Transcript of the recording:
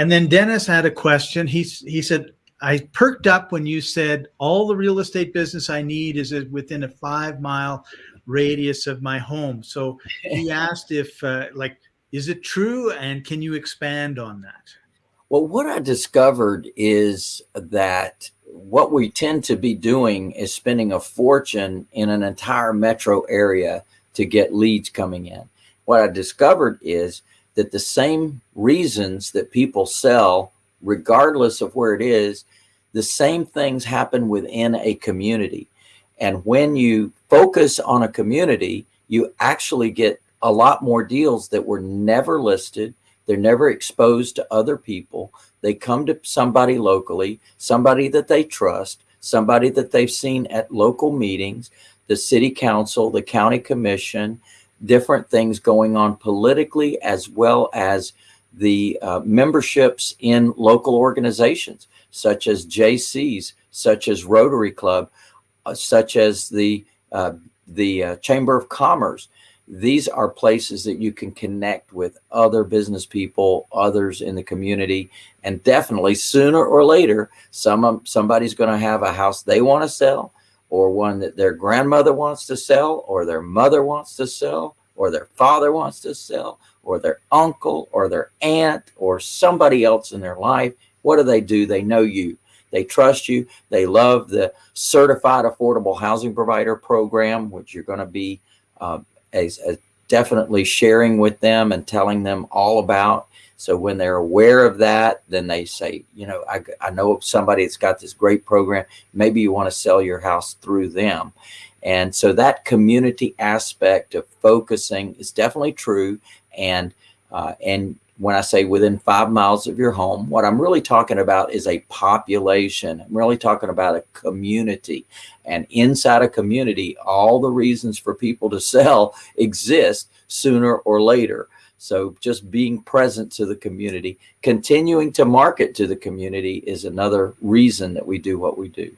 And then Dennis had a question. He, he said, I perked up when you said all the real estate business I need is within a five mile radius of my home. So he asked if, uh, like, is it true? And can you expand on that? Well, what I discovered is that what we tend to be doing is spending a fortune in an entire metro area to get leads coming in. What I discovered is that the same reasons that people sell, regardless of where it is, the same things happen within a community. And when you focus on a community, you actually get a lot more deals that were never listed. They're never exposed to other people. They come to somebody locally, somebody that they trust, somebody that they've seen at local meetings, the city council, the county commission, different things going on politically as well as the uh, memberships in local organizations such as Jaycees, such as Rotary Club, uh, such as the uh, the uh, Chamber of Commerce. These are places that you can connect with other business people, others in the community, and definitely sooner or later, some somebody's going to have a house they want to sell, or one that their grandmother wants to sell, or their mother wants to sell, or their father wants to sell, or their uncle, or their aunt, or somebody else in their life. What do they do? They know you. They trust you. They love the certified affordable housing provider program, which you're going to be uh, as, as definitely sharing with them and telling them all about. So when they're aware of that, then they say, you know, I, I know somebody that's got this great program. Maybe you want to sell your house through them. And so that community aspect of focusing is definitely true. And, uh, and when I say within five miles of your home, what I'm really talking about is a population. I'm really talking about a community. And inside a community, all the reasons for people to sell exist sooner or later. So just being present to the community, continuing to market to the community is another reason that we do what we do.